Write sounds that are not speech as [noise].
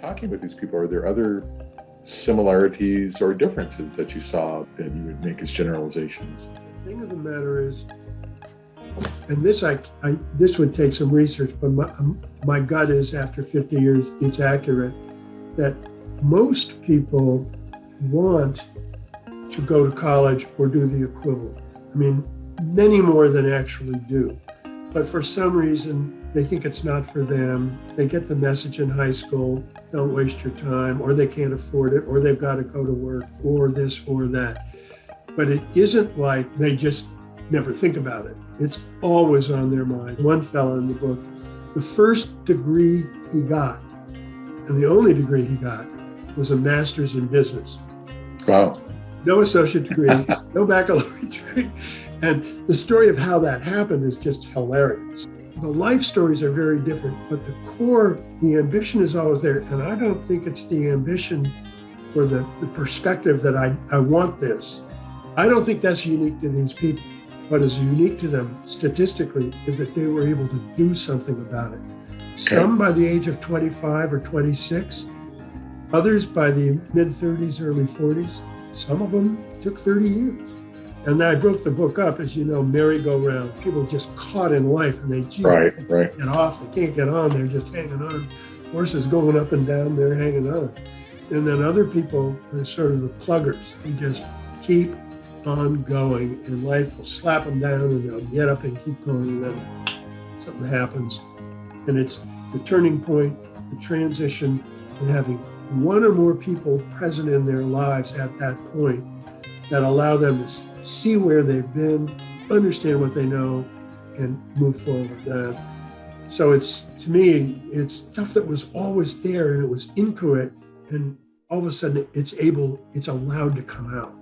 talking with these people, are there other similarities or differences that you saw that you would make as generalizations? The thing of the matter is, and this I, I this would take some research, but my, um, my gut is after 50 years, it's accurate that most people want to go to college or do the equivalent. I mean, many more than actually do. But for some reason, they think it's not for them. They get the message in high school, don't waste your time, or they can't afford it, or they've got to go to work, or this or that. But it isn't like they just never think about it. It's always on their mind. One fellow in the book, the first degree he got, and the only degree he got, was a master's in business. Wow. No associate degree, no baccalaureate [laughs] degree. And the story of how that happened is just hilarious. The life stories are very different, but the core, the ambition is always there. And I don't think it's the ambition or the, the perspective that I, I want this. I don't think that's unique to these people. What is unique to them statistically is that they were able to do something about it. Okay. Some by the age of 25 or 26, others by the mid 30s, early 40s. Some of them took 30 years. And I broke the book up, as you know, merry-go-round. People just caught in life and they gee, right, right. get off, they can't get on, they're just hanging on. Horses going up and down, they're hanging on. And then other people are sort of the pluggers. They just keep on going and life will slap them down and they'll get up and keep going and then something happens. And it's the turning point, the transition, and having one or more people present in their lives at that point that allow them to see where they've been, understand what they know, and move forward. Uh, so it's to me, it's stuff that was always there and it was inchoate, and all of a sudden it's able, it's allowed to come out.